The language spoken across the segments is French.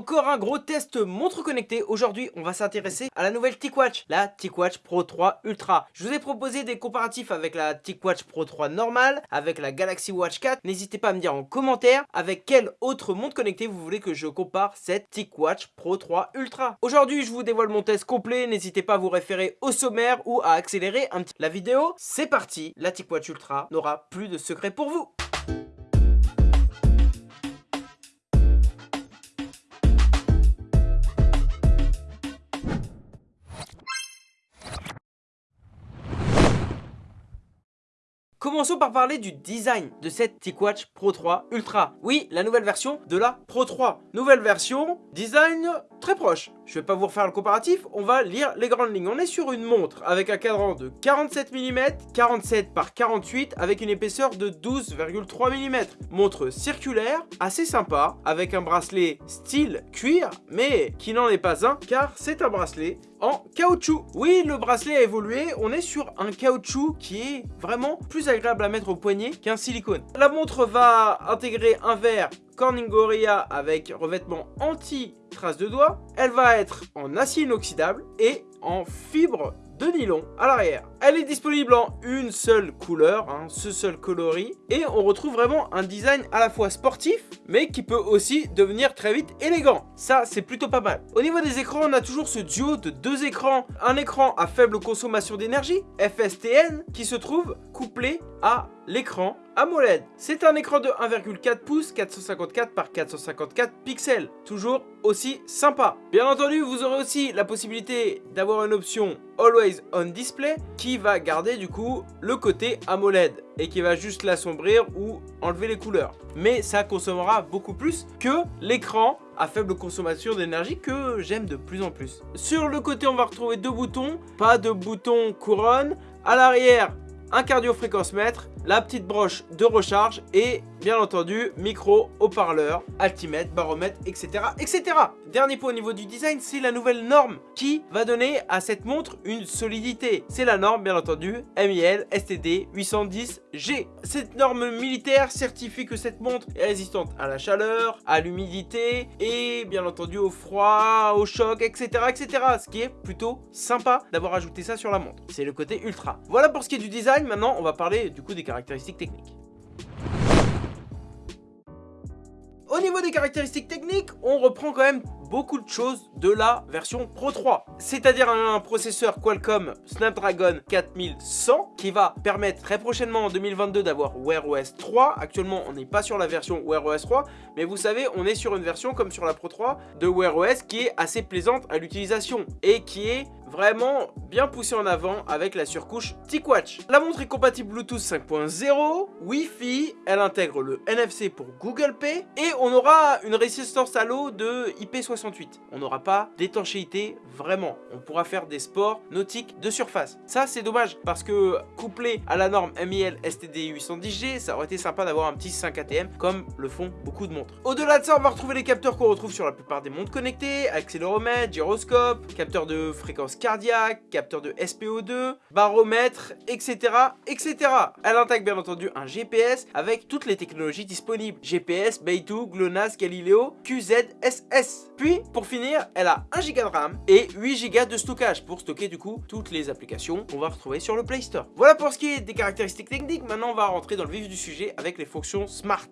Encore un gros test montre connectée. Aujourd'hui, on va s'intéresser à la nouvelle TicWatch, la TicWatch Pro 3 Ultra. Je vous ai proposé des comparatifs avec la TicWatch Pro 3 normale, avec la Galaxy Watch 4. N'hésitez pas à me dire en commentaire avec quelle autre montre connectée vous voulez que je compare cette TicWatch Pro 3 Ultra. Aujourd'hui, je vous dévoile mon test complet. N'hésitez pas à vous référer au sommaire ou à accélérer un petit la vidéo. C'est parti, la TicWatch Ultra n'aura plus de secret pour vous. Commençons par parler du design de cette TicWatch Pro 3 Ultra. Oui, la nouvelle version de la Pro 3. Nouvelle version, design très proche. Je vais pas vous refaire le comparatif, on va lire les grandes lignes. On est sur une montre avec un cadran de 47 mm, 47 par 48 avec une épaisseur de 12,3 mm. Montre circulaire, assez sympa, avec un bracelet style cuir, mais qui n'en est pas un, car c'est un bracelet en caoutchouc. Oui, le bracelet a évolué, on est sur un caoutchouc qui est vraiment plus agréable à mettre au poignet qu'un silicone. La montre va intégrer un verre Corning Gorilla avec revêtement anti-trace de doigts. Elle va être en acier inoxydable et en fibre de nylon à l'arrière. Elle est disponible en une seule couleur, hein, ce seul coloris, et on retrouve vraiment un design à la fois sportif, mais qui peut aussi devenir très vite élégant. Ça, c'est plutôt pas mal. Au niveau des écrans, on a toujours ce duo de deux écrans. Un écran à faible consommation d'énergie, FSTN, qui se trouve couplé à l'écran AMOLED. C'est un écran de 1,4 pouces, 454 par 454 pixels. Toujours aussi sympa. Bien entendu, vous aurez aussi la possibilité d'avoir une option Always On Display qui va garder du coup le côté AMOLED et qui va juste l'assombrir ou enlever les couleurs. Mais ça consommera beaucoup plus que l'écran à faible consommation d'énergie que j'aime de plus en plus. Sur le côté, on va retrouver deux boutons, pas de bouton couronne. À l'arrière, un cardio-fréquence mètre, la petite broche de recharge et bien entendu micro, haut-parleur, altimètre, baromètre, etc. etc. Dernier point au niveau du design, c'est la nouvelle norme qui va donner à cette montre une solidité. C'est la norme bien entendu MIL STD 810G. Cette norme militaire certifie que cette montre est résistante à la chaleur, à l'humidité et bien entendu au froid, au choc, etc. etc. Ce qui est plutôt sympa d'avoir ajouté ça sur la montre. C'est le côté ultra. Voilà pour ce qui est du design. Maintenant, on va parler du coup des caractéristiques techniques. Au niveau des caractéristiques techniques, on reprend quand même beaucoup de choses de la version Pro 3. C'est-à-dire un processeur Qualcomm Snapdragon 4100 qui va permettre très prochainement en 2022 d'avoir Wear OS 3. Actuellement, on n'est pas sur la version Wear OS 3, mais vous savez, on est sur une version comme sur la Pro 3 de Wear OS qui est assez plaisante à l'utilisation et qui est vraiment bien poussé en avant avec la surcouche TicWatch. La montre est compatible Bluetooth 5.0, Wi-Fi, elle intègre le NFC pour Google Pay et on aura une résistance à l'eau de IP68. On n'aura pas d'étanchéité vraiment. On pourra faire des sports nautiques de surface. Ça c'est dommage parce que couplé à la norme MIL STD 810G, ça aurait été sympa d'avoir un petit 5 ATM comme le font beaucoup de montres. Au-delà de ça, on va retrouver les capteurs qu'on retrouve sur la plupart des montres connectées, accéléromètre, gyroscope, capteur de fréquence cardiaque, capteur de SPO2, baromètre, etc. etc. Elle intègre bien entendu un GPS avec toutes les technologies disponibles. GPS, Beidou, GLONASS, Galileo, QZSS. Puis, pour finir, elle a 1 Go de RAM et 8 Go de stockage pour stocker du coup toutes les applications qu'on va retrouver sur le Play Store. Voilà pour ce qui est des caractéristiques techniques. Maintenant, on va rentrer dans le vif du sujet avec les fonctions Smart.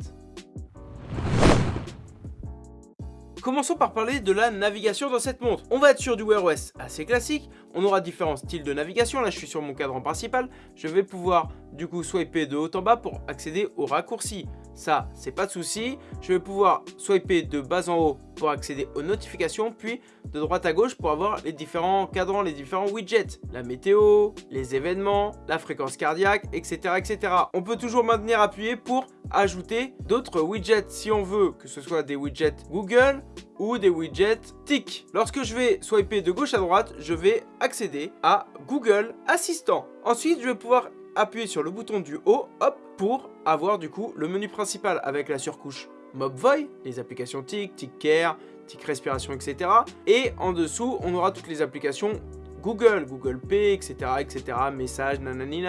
Commençons par parler de la navigation dans cette montre. On va être sur du Wear OS assez classique, on aura différents styles de navigation, là je suis sur mon cadran principal, je vais pouvoir du coup swiper de haut en bas pour accéder aux raccourcis. Ça, c'est pas de souci. Je vais pouvoir swiper de bas en haut pour accéder aux notifications, puis de droite à gauche pour avoir les différents cadrans, les différents widgets. La météo, les événements, la fréquence cardiaque, etc. etc. On peut toujours maintenir appuyé pour ajouter d'autres widgets si on veut, que ce soit des widgets Google ou des widgets TIC. Lorsque je vais swiper de gauche à droite, je vais accéder à Google Assistant. Ensuite, je vais pouvoir appuyer sur le bouton du haut, hop, pour avoir du coup le menu principal avec la surcouche Mobvoi, les applications TIC, TIC Care, TIC Respiration, etc. Et en dessous, on aura toutes les applications Google, Google Pay, etc., etc., messages, nanani.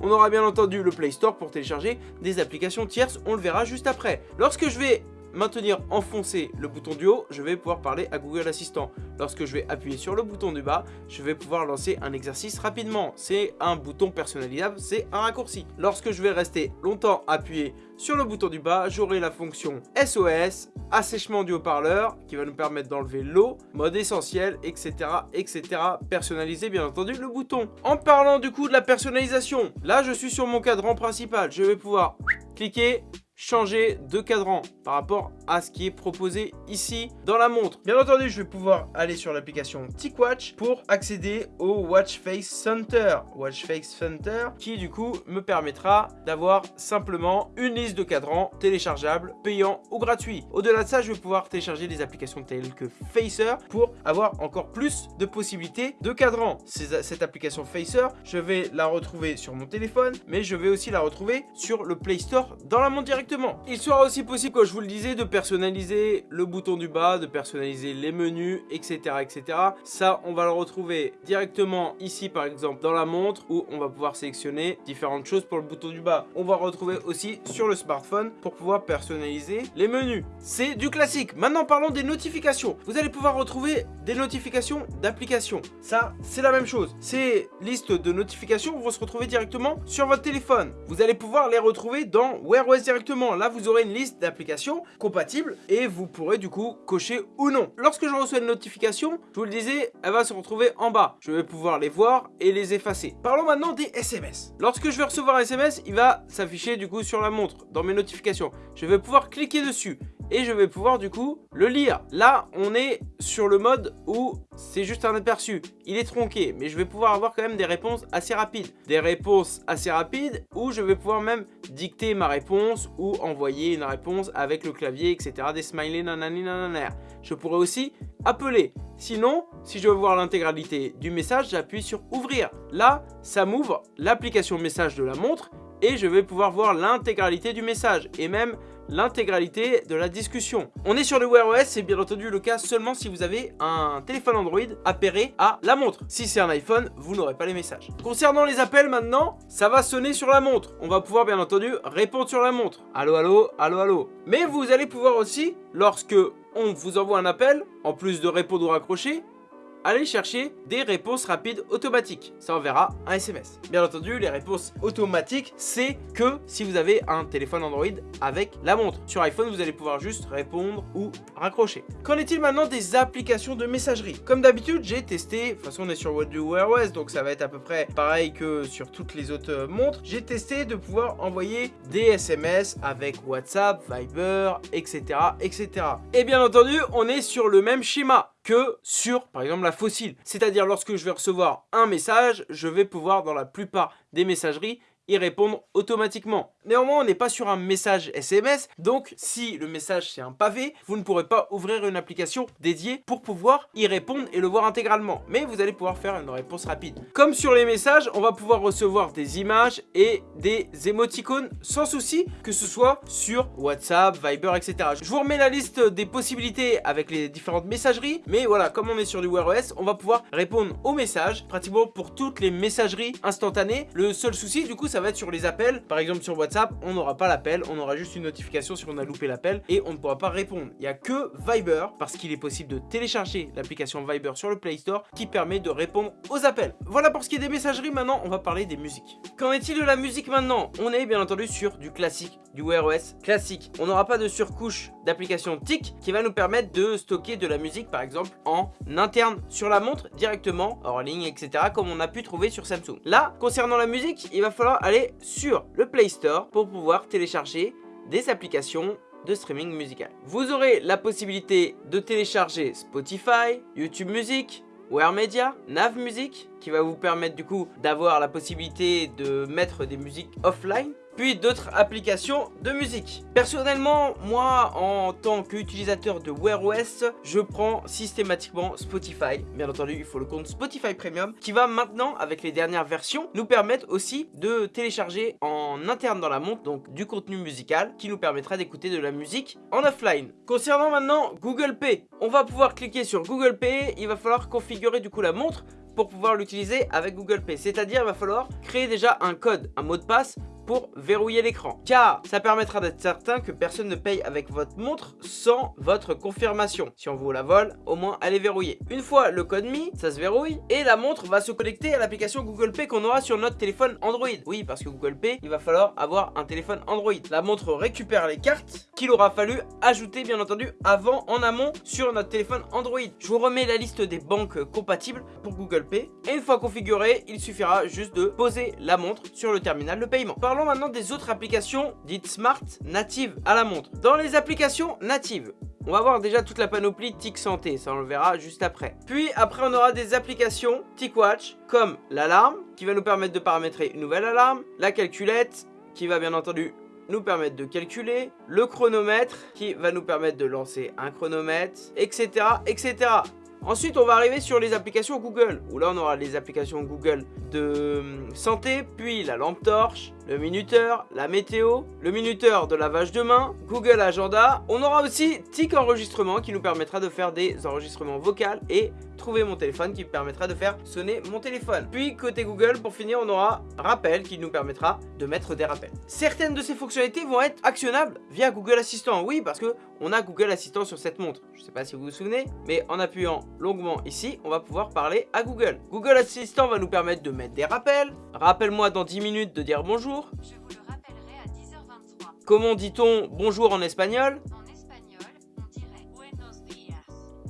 On aura bien entendu le Play Store pour télécharger des applications tierces, on le verra juste après. Lorsque je vais maintenir enfoncé le bouton du haut, je vais pouvoir parler à Google Assistant. Lorsque je vais appuyer sur le bouton du bas, je vais pouvoir lancer un exercice rapidement. C'est un bouton personnalisable, c'est un raccourci. Lorsque je vais rester longtemps appuyé sur le bouton du bas, j'aurai la fonction SOS, assèchement du haut-parleur, qui va nous permettre d'enlever l'eau, mode essentiel, etc., etc. Personnaliser, bien entendu, le bouton. En parlant du coup de la personnalisation, là, je suis sur mon cadran principal. Je vais pouvoir cliquer changer de cadran par rapport à ce qui est proposé ici dans la montre. Bien entendu, je vais pouvoir aller sur l'application TicWatch pour accéder au Watch Face Center. Watch Face Center qui du coup me permettra d'avoir simplement une liste de cadrans téléchargeables, payants ou gratuits. Au-delà de ça, je vais pouvoir télécharger des applications telles que Facer pour avoir encore plus de possibilités de cadrans. Cette application Facer, je vais la retrouver sur mon téléphone, mais je vais aussi la retrouver sur le Play Store dans la montre directement il sera aussi possible, comme je vous le disais, de personnaliser le bouton du bas, de personnaliser les menus, etc. etc. Ça, on va le retrouver directement ici, par exemple, dans la montre, où on va pouvoir sélectionner différentes choses pour le bouton du bas. On va retrouver aussi sur le smartphone pour pouvoir personnaliser les menus. C'est du classique. Maintenant, parlons des notifications. Vous allez pouvoir retrouver des notifications d'applications. Ça, c'est la même chose. Ces listes de notifications vont se retrouver directement sur votre téléphone. Vous allez pouvoir les retrouver dans Wear OS directement là, vous aurez une liste d'applications compatibles et vous pourrez du coup cocher ou non. Lorsque je reçois une notification, je vous le disais, elle va se retrouver en bas. Je vais pouvoir les voir et les effacer. Parlons maintenant des SMS. Lorsque je vais recevoir un SMS, il va s'afficher du coup sur la montre, dans mes notifications. Je vais pouvoir cliquer dessus et je vais pouvoir du coup le lire. Là, on est sur le mode où c'est juste un aperçu. Il est tronqué, mais je vais pouvoir avoir quand même des réponses assez rapides. Des réponses assez rapides où je vais pouvoir même dicter ma réponse ou envoyer une réponse avec le clavier, etc. Des smileys, nanani, nanana. Je pourrais aussi appeler. Sinon, si je veux voir l'intégralité du message, j'appuie sur ouvrir. Là, ça m'ouvre l'application message de la montre et je vais pouvoir voir l'intégralité du message et même l'intégralité de la discussion. On est sur le Wear OS, c'est bien entendu le cas seulement si vous avez un téléphone Android appairé à la montre. Si c'est un iPhone, vous n'aurez pas les messages. Concernant les appels maintenant, ça va sonner sur la montre. On va pouvoir bien entendu répondre sur la montre. Allô, allô, allô, allô. Mais vous allez pouvoir aussi, lorsque on vous envoie un appel, en plus de répondre ou raccrocher, allez chercher des réponses rapides automatiques. Ça enverra un SMS. Bien entendu, les réponses automatiques, c'est que si vous avez un téléphone Android avec la montre. Sur iPhone, vous allez pouvoir juste répondre ou raccrocher. Qu'en est-il maintenant des applications de messagerie? Comme d'habitude, j'ai testé, de toute façon on est sur Wear OS, donc ça va être à peu près pareil que sur toutes les autres montres. J'ai testé de pouvoir envoyer des SMS avec WhatsApp, Viber, etc. etc. Et bien entendu, on est sur le même schéma que sur, par exemple, la fossile. C'est-à-dire, lorsque je vais recevoir un message, je vais pouvoir, dans la plupart des messageries, y répondre automatiquement. Néanmoins, on n'est pas sur un message SMS, donc si le message c'est un pavé, vous ne pourrez pas ouvrir une application dédiée pour pouvoir y répondre et le voir intégralement. Mais vous allez pouvoir faire une réponse rapide. Comme sur les messages, on va pouvoir recevoir des images et des émoticônes sans souci, que ce soit sur WhatsApp, Viber, etc. Je vous remets la liste des possibilités avec les différentes messageries, mais voilà, comme on est sur du Wear OS, on va pouvoir répondre aux messages, pratiquement pour toutes les messageries instantanées. Le seul souci, du coup, ça va être sur les appels. Par exemple, sur WhatsApp, on n'aura pas l'appel, on aura juste une notification si on a loupé l'appel et on ne pourra pas répondre. Il n'y a que Viber, parce qu'il est possible de télécharger l'application Viber sur le Play Store qui permet de répondre aux appels. Voilà pour ce qui est des messageries, maintenant on va parler des musiques. Qu'en est-il de la musique maintenant? On est bien entendu sur du classique, du Wear OS classique. On n'aura pas de surcouche d'application TIC qui va nous permettre de stocker de la musique par exemple en interne sur la montre directement, hors ligne, etc. comme on a pu trouver sur Samsung. Là, concernant la musique, il va falloir aller sur le Play Store pour pouvoir télécharger des applications de streaming musical. Vous aurez la possibilité de télécharger Spotify, YouTube Music, Wear Media, Nav Music, qui va vous permettre du coup d'avoir la possibilité de mettre des musiques offline puis d'autres applications de musique. Personnellement, moi, en tant qu'utilisateur de Wear OS, je prends systématiquement Spotify. Bien entendu, il faut le compte Spotify Premium, qui va maintenant, avec les dernières versions, nous permettre aussi de télécharger en interne dans la montre, donc du contenu musical, qui nous permettra d'écouter de la musique en offline. Concernant maintenant Google Pay, on va pouvoir cliquer sur Google Pay, il va falloir configurer du coup la montre pour pouvoir l'utiliser avec Google Pay. C'est-à-dire, il va falloir créer déjà un code, un mot de passe pour verrouiller l'écran. Car ça permettra d'être certain que personne ne paye avec votre montre sans votre confirmation. Si on vous la vole, au moins elle est verrouillée. Une fois le code mis, ça se verrouille et la montre va se connecter à l'application Google Pay qu'on aura sur notre téléphone Android. Oui, parce que Google Pay, il va falloir avoir un téléphone Android. La montre récupère les cartes qu'il aura fallu ajouter bien entendu avant, en amont, sur notre téléphone Android. Je vous remets la liste des banques compatibles pour Google Pay. Et une fois configuré, il suffira juste de poser la montre sur le terminal de paiement. Maintenant des autres applications dites smart natives à la montre. Dans les applications natives, on va voir déjà toute la panoplie TIC Santé, ça on le verra juste après. Puis après on aura des applications TicWatch comme l'alarme qui va nous permettre de paramétrer une nouvelle alarme, la calculette qui va bien entendu nous permettre de calculer, le chronomètre qui va nous permettre de lancer un chronomètre, etc. etc. Ensuite, on va arriver sur les applications Google, où là, on aura les applications Google de hum, santé, puis la lampe torche, le minuteur, la météo, le minuteur de lavage de main, Google Agenda. On aura aussi TIC Enregistrement qui nous permettra de faire des enregistrements vocaux et trouver mon téléphone qui permettra de faire sonner mon téléphone. Puis côté Google, pour finir, on aura Rappel qui nous permettra de mettre des rappels. Certaines de ces fonctionnalités vont être actionnables via Google Assistant. Oui, parce que on a Google Assistant sur cette montre. Je ne sais pas si vous vous souvenez, mais en appuyant longuement ici, on va pouvoir parler à Google. Google Assistant va nous permettre de mettre des rappels. Rappelle-moi dans 10 minutes de dire bonjour. Je vous le rappellerai à 10h23. Comment dit-on bonjour en espagnol? En espagnol,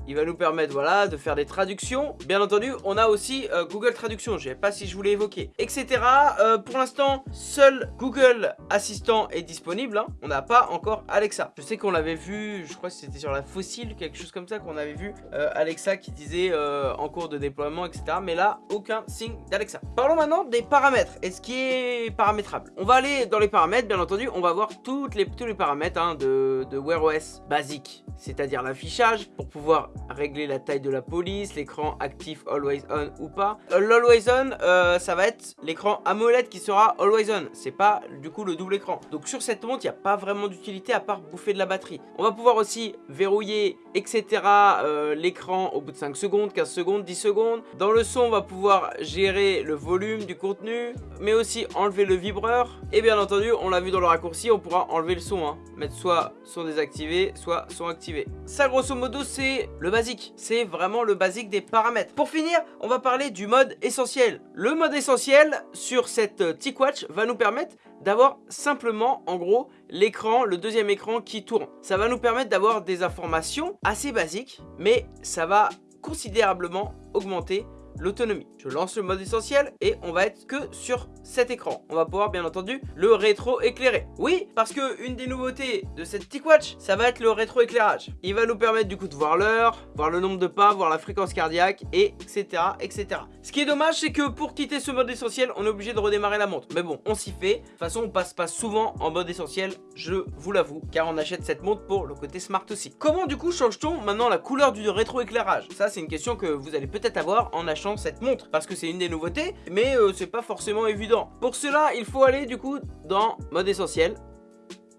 Il va nous permettre voilà, de faire des traductions. Bien entendu, on a aussi euh, Google Traduction, je ne sais pas si je vous l'ai évoqué, etc. Euh, pour l'instant, seul Google Assistant est disponible. hein. On n'a pas encore Alexa. Je sais qu'on l'avait vu, je crois que c'était sur la fossile, quelque chose comme ça, qu'on avait vu euh, Alexa qui disait en cours de déploiement, etc. Mais là, aucun signe d'Alexa. Parlons maintenant des paramètres et ce qui est paramétrable. On va aller dans les paramètres, bien entendu, on va voir les, tous les paramètres hein, de, de Wear OS basique, c'est-à-dire l'affichage pour pouvoir régler la taille de la police, l'écran actif always on ou pas. Euh, L'always on, euh, ça va être l'écran AMOLED qui sera always on. C'est pas du coup le double écran. Donc sur cette montre, il n'y a pas vraiment d'utilité à part bouffer de la batterie. On va pouvoir aussi verrouiller, etc. euh, l'écran au bout de 5 secondes, 15 secondes, 10 secondes. Dans le son, on va pouvoir gérer le volume du contenu, mais aussi enlever le vibreur. Et bien entendu, on l'a vu dans le raccourci, on pourra enlever le son. hein. Mettre soit son désactivé, soit son activé. Ça, grosso modo, c'est le basique. C'est vraiment le basique des paramètres. Pour finir, on va parler du mode essentiel. Le mode essentiel sur cette euh, TicWatch va nous permettre d'avoir simplement, en gros, l'écran, le deuxième écran qui tourne. Ça va nous permettre d'avoir des informations assez basiques, mais ça va considérablement augmenter l'autonomie. Je lance le mode essentiel et on va être que sur cet écran. On va pouvoir bien entendu le rétro-éclairer. Oui, parce que une des nouveautés de cette TicWatch, ça va être le rétro-éclairage. Il va nous permettre du coup de voir l'heure, voir le nombre de pas, voir la fréquence cardiaque, et etc. etc. Ce qui est dommage, c'est que pour quitter ce mode essentiel, on est obligé de redémarrer la montre. Mais bon, on s'y fait. De toute façon, on passe pas souvent en mode essentiel, je vous l'avoue, car on achète cette montre pour le côté smart aussi. Comment du coup change-t-on maintenant la couleur du rétro-éclairage Ça, c'est une question que vous allez peut-être avoir en achetant cette montre, parce que c'est une des nouveautés, mais euh, c'est pas forcément évident. Pour cela, il faut aller du coup dans mode essentiel,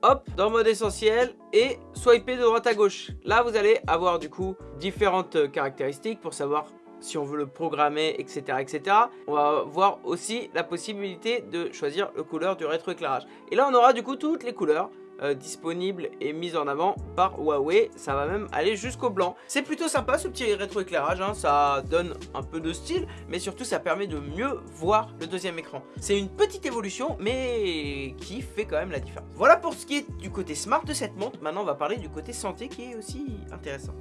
hop, dans mode essentiel et swiper de droite à gauche. Là, vous allez avoir du coup différentes caractéristiques pour savoir si on veut le programmer, etc. etc. On va voir aussi la possibilité de choisir le couleur du rétroéclairage. Et là, on aura du coup toutes les couleurs euh, disponibles et mises en avant par Huawei. Ça va même aller jusqu'au blanc. C'est plutôt sympa ce petit rétroéclairage, hein. ça donne un peu de style, mais surtout ça permet de mieux voir le deuxième écran. C'est une petite évolution, mais qui fait quand même la différence. Voilà pour ce qui est du côté smart de cette montre. Maintenant, on va parler du côté santé qui est aussi intéressant.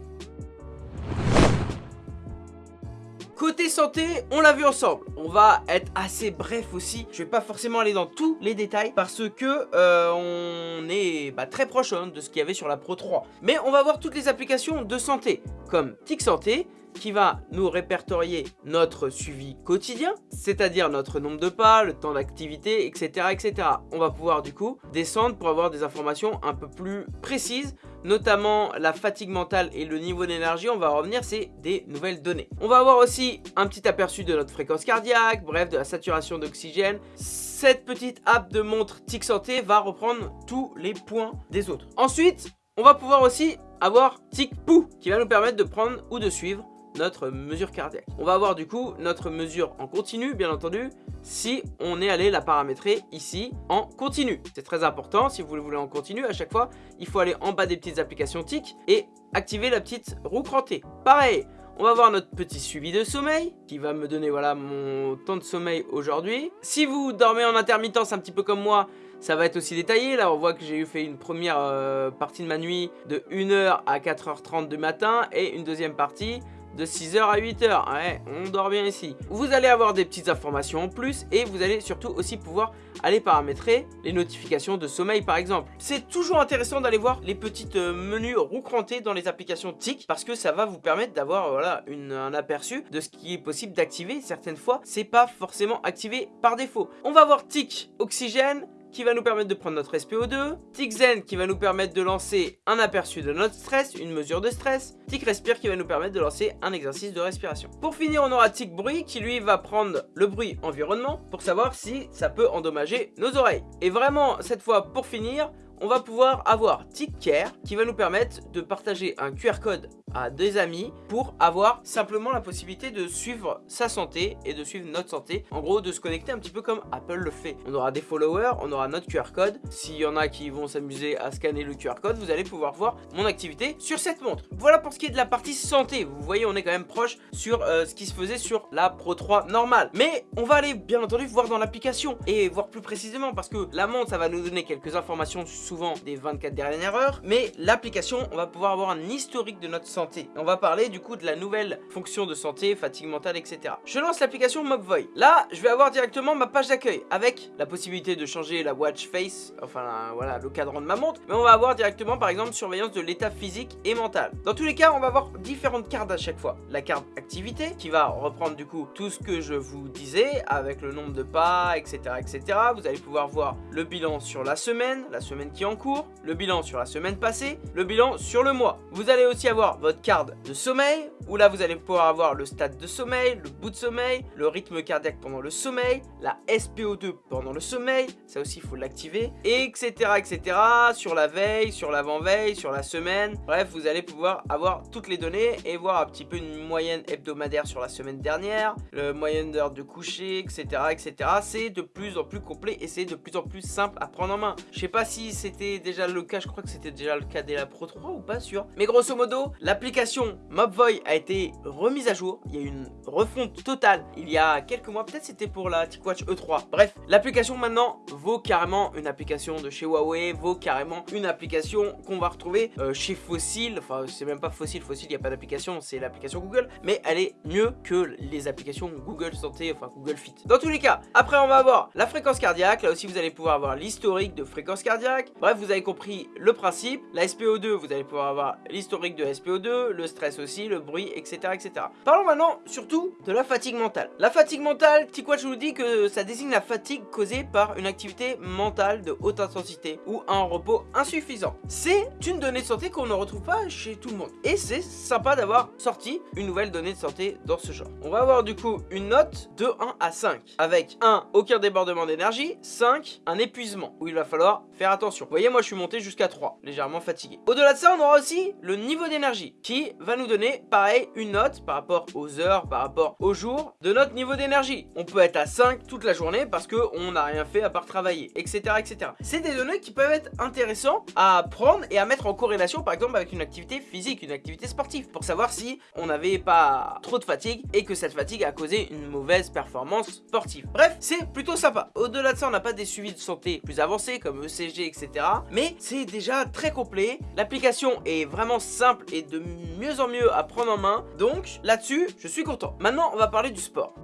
Côté santé, on l'a vu ensemble. On va être assez bref aussi. Je vais pas forcément aller dans tous les détails parce que euh, on est bah, très proche hein, de ce qu'il y avait sur la Pro 3. Mais on va voir toutes les applications de santé comme Tic Santé qui va nous répertorier notre suivi quotidien, c'est-à-dire notre nombre de pas, le temps d'activité, etc., etc. On va pouvoir du coup descendre pour avoir des informations un peu plus précises, notamment la fatigue mentale et le niveau d'énergie. On va revenir, c'est des nouvelles données. On va avoir aussi un petit aperçu de notre fréquence cardiaque, bref, de la saturation d'oxygène. Cette petite app de montre Tic Santé va reprendre tous les points des autres. Ensuite, on va pouvoir aussi avoir Tic Pou qui va nous permettre de prendre ou de suivre notre mesure cardiaque. On va avoir du coup notre mesure en continu, bien entendu, si on est allé la paramétrer ici en continu. C'est très important, si vous le voulez en continu, à chaque fois, il faut aller en bas des petites applications TIC et activer la petite roue crantée. Pareil, on va voir notre petit suivi de sommeil qui va me donner voilà mon temps de sommeil aujourd'hui. Si vous dormez en intermittence un petit peu comme moi, ça va être aussi détaillé. Là, on voit que j'ai eu fait une première euh, partie de ma nuit de 1h à 4h30 du matin et une deuxième partie de 6h à 8h. Ouais, on dort bien ici. Vous allez avoir des petites informations en plus et vous allez surtout aussi pouvoir aller paramétrer les notifications de sommeil par exemple. C'est toujours intéressant d'aller voir les petites euh, menus roucrantés dans les applications TIC parce que ça va vous permettre d'avoir voilà, un aperçu de ce qui est possible d'activer. Certaines fois, c'est pas forcément activé par défaut. On va voir TIC Oxygène, qui va nous permettre de prendre notre SPO2, Tic Zen qui va nous permettre de lancer un aperçu de notre stress, une mesure de stress, Tic Respire qui va nous permettre de lancer un exercice de respiration. Pour finir, on aura Tic Bruit qui lui va prendre le bruit environnement pour savoir si ça peut endommager nos oreilles. Et vraiment, cette fois, pour finir, on va pouvoir avoir TickCare qui va nous permettre de partager un QR code à des amis pour avoir simplement la possibilité de suivre sa santé et de suivre notre santé. En gros, de se connecter un petit peu comme Apple le fait. On aura des followers, on aura notre QR code. S'il y en a qui vont s'amuser à scanner le QR code, vous allez pouvoir voir mon activité sur cette montre. Voilà pour ce qui est de la partie santé. Vous voyez, on est quand même proche sur euh, ce qui se faisait sur la Pro 3 normale. Mais on va aller bien entendu voir dans l'application et voir plus précisément parce que la montre, ça va nous donner quelques informations souvent des 24 dernières heures, mais l'application, on va pouvoir avoir un historique de notre santé. On va parler du coup de la nouvelle fonction de santé, fatigue mentale, etc. Je lance l'application Mobvoy. Là, je vais avoir directement ma page d'accueil avec la possibilité de changer la watch face, enfin voilà, le cadran de ma montre, mais on va avoir directement par exemple surveillance de l'état physique et mental. Dans tous les cas, on va avoir différentes cartes à chaque fois. La carte activité qui va reprendre du coup tout ce que je vous disais avec le nombre de pas, etc. etc. Vous allez pouvoir voir le bilan sur la semaine, la semaine qui est en cours, le bilan sur la semaine passée, le bilan sur le mois. Vous allez aussi avoir votre carte de sommeil, où là vous allez pouvoir avoir le stade de sommeil, le bout de sommeil, le rythme cardiaque pendant le sommeil, la SPO2 pendant le sommeil, ça aussi il faut l'activer, etc etc, sur la veille, sur l'avant-veille, sur la semaine, bref vous allez pouvoir avoir toutes les données et voir un petit peu une moyenne hebdomadaire sur la semaine dernière, le moyenne d'heure de coucher, etc etc, c'est de plus en plus complet et c'est de plus en plus simple à prendre en main. Je sais pas si c'était déjà le cas, je crois que c'était déjà le cas dès la Pro 3 ou pas sûr. Mais grosso modo, l'application Mobvoy a été remise à jour. Il y a eu une refonte totale il y a quelques mois. Peut-être c'était pour la TicWatch E3. Bref, l'application maintenant vaut carrément une application de chez Huawei, vaut carrément une application qu'on va retrouver euh, chez Fossil. Enfin, c'est même pas Fossil, Fossil, il n'y a pas d'application, c'est l'application Google. Mais elle est mieux que les applications Google Santé, enfin Google Fit. Dans tous les cas, après on va avoir la fréquence cardiaque. Là aussi, vous allez pouvoir avoir l'historique de fréquence cardiaque. Bref, vous avez compris le principe. La SPO2, vous allez pouvoir avoir l'historique de SPO2, le stress aussi, le bruit, etc. etc. Parlons maintenant surtout de la fatigue mentale. La fatigue mentale, je vous dis que ça désigne la fatigue causée par une activité mentale de haute intensité ou un repos insuffisant. C'est une donnée de santé qu'on ne retrouve pas chez tout le monde. Et c'est sympa d'avoir sorti une nouvelle donnée de santé dans ce genre. On va avoir du coup une note de 1 à 5 avec 1 aucun débordement d'énergie, 5 un épuisement où il va falloir faire attention. Vous voyez moi je suis monté jusqu'à 3, légèrement fatigué. Au-delà de ça, on aura aussi le niveau d'énergie qui va nous donner, pareil, une note par rapport aux heures, par rapport aux jours de notre niveau d'énergie. On peut être à 5 toute la journée parce qu'on n'a rien fait à part travailler, etc. etc. C'est des données qui peuvent être intéressantes à prendre et à mettre en corrélation, par exemple, avec une activité physique, une activité sportive, pour savoir si on n'avait pas trop de fatigue et que cette fatigue a causé une mauvaise performance sportive. Bref, c'est plutôt sympa. Au-delà de ça, on n'a pas des suivis de santé plus avancés comme ECG, etc. Mais c'est déjà très complet. L'application est vraiment simple et de mieux en mieux à prendre en main. Donc là-dessus, je suis content. Maintenant, on va parler du sport.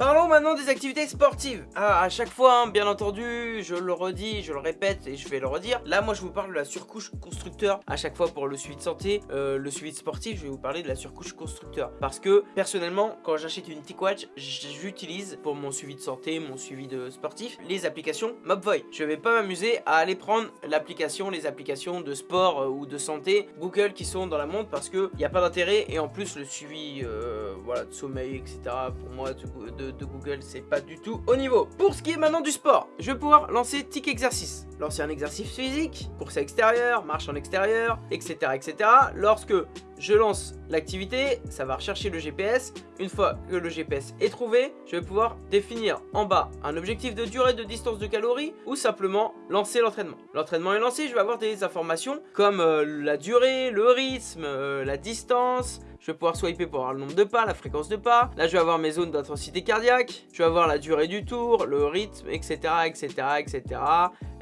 Parlons maintenant des activités sportives. Ah, à chaque fois, hein, bien entendu, je le redis, je le répète et je vais le redire. Là, moi, je vous parle de la surcouche constructeur à chaque fois pour le suivi de santé. Euh, le suivi de sportif, je vais vous parler de la surcouche constructeur. Parce que, personnellement, quand j'achète une TicWatch, j'utilise pour mon suivi de santé, mon suivi de sportif, les applications Mobvoy. Je vais pas m'amuser à aller prendre l'application, les applications de sport euh, ou de santé Google qui sont dans la montre parce que il n'y a pas d'intérêt et en plus le suivi euh, voilà, de sommeil, etc. pour moi, de de Google, c'est pas du tout au niveau. Pour ce qui est maintenant du sport, je vais pouvoir lancer tic exercice. Lancer un exercice physique, course à extérieur, marche en extérieur, etc. etc. Lorsque je lance l'activité, ça va rechercher le GPS. Une fois que le GPS est trouvé, je vais pouvoir définir en bas un objectif de durée de distance de calories ou simplement lancer l'entraînement. L'entraînement est lancé, je vais avoir des informations comme euh, la durée, le rythme, euh, la distance, je vais pouvoir swiper pour avoir le nombre de pas, la fréquence de pas. Là, je vais avoir mes zones d'intensité cardiaque. Je vais avoir la durée du tour, le rythme, etc., etc., etc.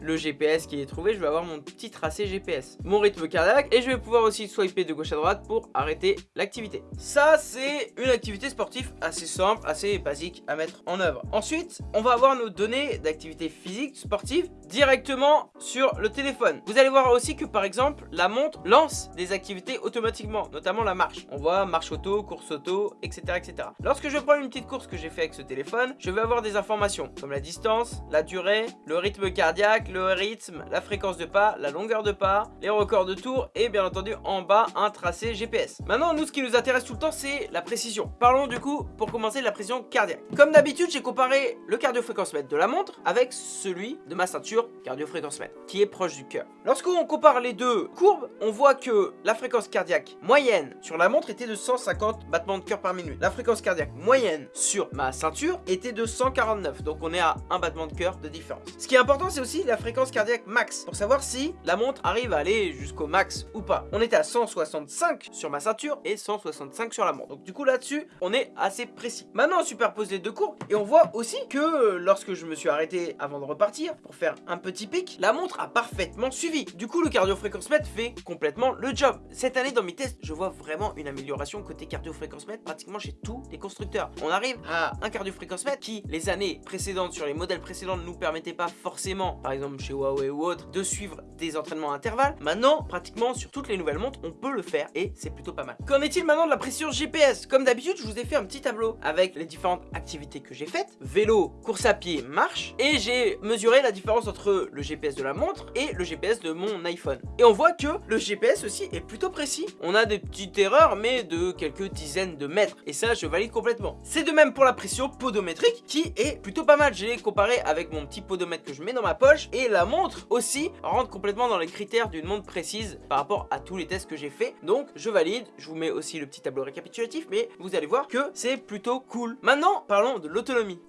Le GPS qui est trouvé, je vais avoir mon petit tracé GPS. Mon rythme cardiaque et je vais pouvoir aussi swiper de gauche à droite pour arrêter l'activité. Ça, c'est une activité sportive assez simple, assez basique à mettre en œuvre. Ensuite, on va avoir nos données d'activité physique sportive directement sur le téléphone. Vous allez voir aussi que par exemple, la montre lance des activités automatiquement, notamment la marche. On voit marche auto, course auto, etc. etc. Lorsque je prends une petite course que j'ai fait avec ce téléphone, je vais avoir des informations comme la distance, la durée, le rythme cardiaque, le rythme, la fréquence de pas, la longueur de pas, les records de tours et bien entendu en bas un tracé GPS. Maintenant, nous ce qui nous intéresse tout le temps, c'est la précision. Parlons du coup, pour commencer, de la précision cardiaque. Comme d'habitude, j'ai comparé le cardio-fréquence-mètre de la montre avec celui de ma ceinture cardio-fréquence-mètre, qui est proche du cœur. Lorsqu'on compare les deux courbes, on voit que la fréquence cardiaque moyenne sur la montre était de 150 battements de cœur par minute. La fréquence cardiaque moyenne sur ma ceinture était de 149, donc on est à un battement de cœur de différence. Ce qui est important, c'est aussi la fréquence cardiaque max, pour savoir si la montre arrive à aller jusqu'au max ou pas. On était à 165 sur ma ceinture et 165 sur la montre. Donc du coup là-dessus, on est assez précis. Maintenant, on superpose les deux courbes et on voit aussi que lorsque je me suis arrêté avant de repartir pour faire un petit pic, la montre a parfaitement suivi. Du coup, le cardio-fréquence-mètre fait complètement le job. Cette année, dans mes tests, je vois vraiment une amélioration côté cardio-fréquence-mètre pratiquement chez tous les constructeurs. On arrive à un cardio-fréquence-mètre qui, les années précédentes, sur les modèles précédents, ne nous permettait pas forcément, par exemple chez Huawei ou autre, de suivre des entraînements à intervalles. Maintenant, pratiquement sur toutes les nouvelles montres, on peut le faire et c'est plutôt pas mal. Qu'en est-il maintenant de la pression GPS Comme d'habitude, je vous ai fait un petit tableau avec les différentes activités que j'ai faites. Vélo, course à pied, marche. Et j'ai mesuré la différence entre le GPS de la montre et le GPS de mon iPhone. Et on voit que le GPS aussi est plutôt précis. On a des petites erreurs, mais de quelques dizaines de mètres. Et ça, je valide complètement. C'est de même pour la pression podométrique qui est plutôt pas mal. J'ai comparé avec mon petit podomètre que je mets dans ma poche. Et la montre aussi rentre complètement dans les critères d'une montre précise par rapport à tous les tests que j'ai fait. Donc, je valide. Je vous mets aussi le petit tableau récapitulatif, mais vous allez voir que c'est plutôt cool. Maintenant, parlons de l'autonomie.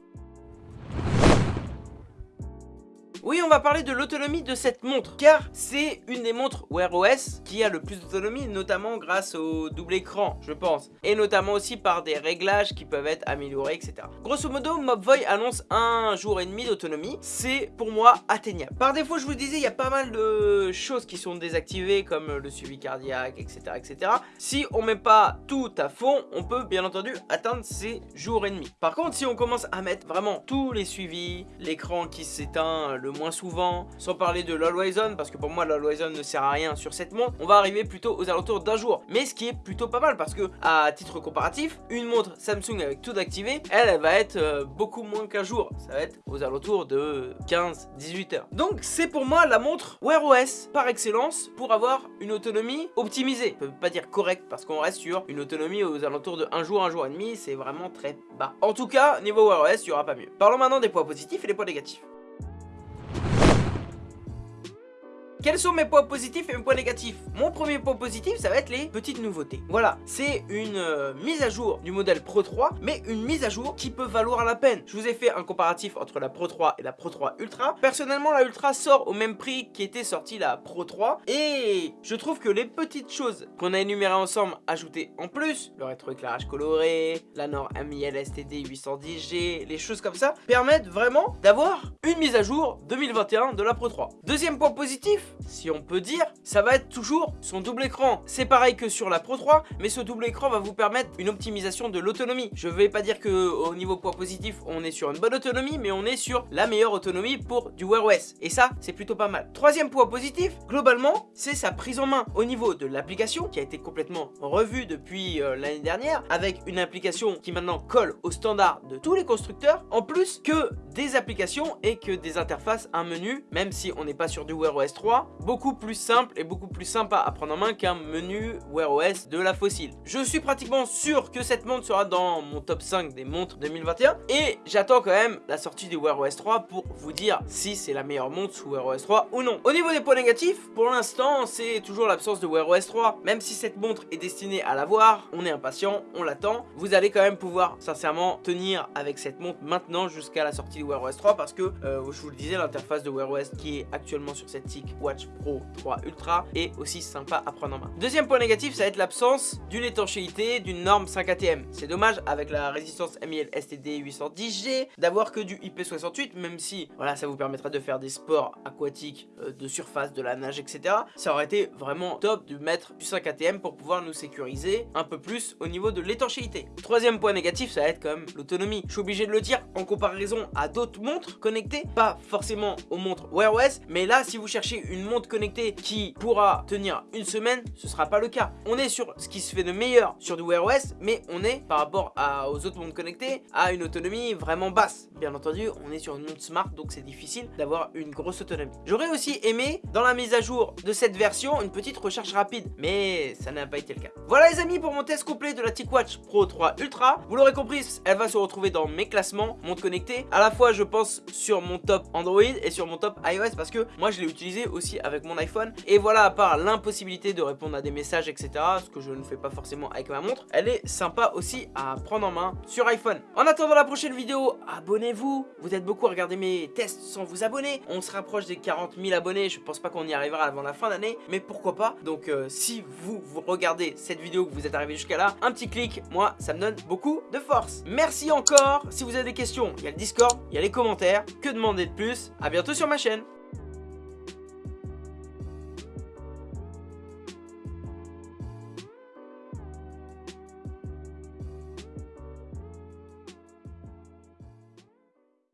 Oui, on va parler de l'autonomie de cette montre, car c'est une des montres Wear OS qui a le plus d'autonomie, notamment grâce au double écran, je pense, et notamment aussi par des réglages qui peuvent être améliorés, etc. Grosso modo, Mobvoi annonce un jour et demi d'autonomie, c'est pour moi atteignable. Par défaut, je vous disais, il y a pas mal de choses qui sont désactivées, comme le suivi cardiaque, etc., etc. Si on met pas tout à fond, on peut bien entendu atteindre ces jours et demi. Par contre, si on commence à mettre vraiment tous les suivis, l'écran qui s'éteint, moins souvent, sans parler de l'Always parce que pour moi l'Always ne sert à rien sur cette montre, on va arriver plutôt aux alentours d'un jour. Mais ce qui est plutôt pas mal, parce que à titre comparatif, une montre Samsung avec tout activé, elle, va être euh, beaucoup moins qu'un jour. Ça va être aux alentours de 15-18 heures. Donc c'est pour moi la montre Wear OS par excellence pour avoir une autonomie optimisée. Je peux pas dire correcte parce qu'on reste sur une autonomie aux alentours de un jour, un jour et demi, c'est vraiment très bas. En tout cas, niveau Wear OS, il y aura pas mieux. Parlons maintenant des points positifs et des points négatifs. Quels sont mes points positifs et mes points négatifs? Mon premier point positif, ça va être les petites nouveautés. Voilà, c'est une euh, mise à jour du modèle Pro 3, mais une mise à jour qui peut valoir la peine. Je vous ai fait un comparatif entre la Pro 3 et la Pro 3 Ultra. Personnellement, la Ultra sort au même prix qu'était sortie la Pro 3, et je trouve que les petites choses qu'on a énumérées ensemble, ajoutées en plus, le rétroéclairage coloré, la norme MIL STD 810G, les choses comme ça, permettent vraiment d'avoir une mise à jour 2021 de la Pro 3. Deuxième point positif, si on peut dire, ça va être toujours son double écran. C'est pareil que sur la Pro 3, mais ce double écran va vous permettre une optimisation de l'autonomie. Je vais pas dire que au niveau point positif, on est sur une bonne autonomie, mais on est sur la meilleure autonomie pour du Wear OS. Et ça, c'est plutôt pas mal. Troisième point positif, globalement, c'est sa prise en main au niveau de l'application qui a été complètement revue depuis euh, l'année dernière avec une application qui maintenant colle aux standards de tous les constructeurs en plus que des applications et que des interfaces, un menu, même si on n'est pas sur du Wear OS 3, beaucoup plus simple et beaucoup plus sympa à prendre en main qu'un menu Wear OS de la fossile. Je suis pratiquement sûr que cette montre sera dans mon top 5 des montres 2021 et j'attends quand même la sortie du Wear OS 3 pour vous dire si c'est la meilleure montre sous Wear OS 3 ou non. Au niveau des points négatifs, pour l'instant c'est toujours l'absence de Wear OS 3. Même si cette montre est destinée à l'avoir, on est impatient, on l'attend. Vous allez quand même pouvoir sincèrement tenir avec cette montre maintenant jusqu'à la sortie du Wear OS 3 parce que euh, je vous le disais l'interface de Wear OS qui est actuellement sur cette Pro 3 Ultra est aussi sympa à prendre en main. Deuxième point négatif, ça va être l'absence d'une étanchéité d'une norme 5 ATM. C'est dommage avec la résistance MIL STD 810G d'avoir que du IP68, même si voilà ça vous permettra de faire des sports aquatiques euh, de surface, de la nage, etc. Ça aurait été vraiment top de mettre du 5 ATM pour pouvoir nous sécuriser un peu plus au niveau de l'étanchéité. Troisième point négatif, ça va être quand même l'autonomie. Je suis obligé de le dire en comparaison à d'autres montres connectées, pas forcément aux montres Wear OS, mais là si vous cherchez une montre connectée qui pourra tenir une semaine, ce sera pas le cas. On est sur ce qui se fait de meilleur sur du Wear OS, mais on est par rapport aux autres montres connectées à une autonomie vraiment basse. Bien entendu, on est sur une montre smart, donc c'est difficile d'avoir une grosse autonomie. J'aurais aussi aimé, dans la mise à jour de cette version, une petite recharge rapide, mais ça n'a pas été le cas. Voilà les amis pour mon test complet de la TicWatch Pro 3 Ultra. Vous l'aurez compris, elle va se retrouver dans mes classements montres connectées. À la fois, je pense sur mon top Android et sur mon top iOS parce que moi je l'ai utilisé aussi avec mon iPhone. Et voilà, à part l'impossibilité de répondre à des messages, etc., ce que je ne fais pas forcément avec ma montre, elle est sympa aussi à prendre en main sur iPhone. En attendant la prochaine vidéo, abonnez-vous. Vous êtes beaucoup à regarder mes tests sans vous abonner. On se rapproche des 40 000 abonnés. Je pense pas qu'on y arrivera avant la fin d'année, mais pourquoi pas. Donc euh, si vous, vous regardez cette vidéo, que vous êtes arrivé jusqu'à là, un petit clic, moi, ça me donne beaucoup de force. Merci encore. Si vous avez des questions, il y a le Discord, il y a les commentaires. Que demander de plus? À bientôt sur ma chaîne.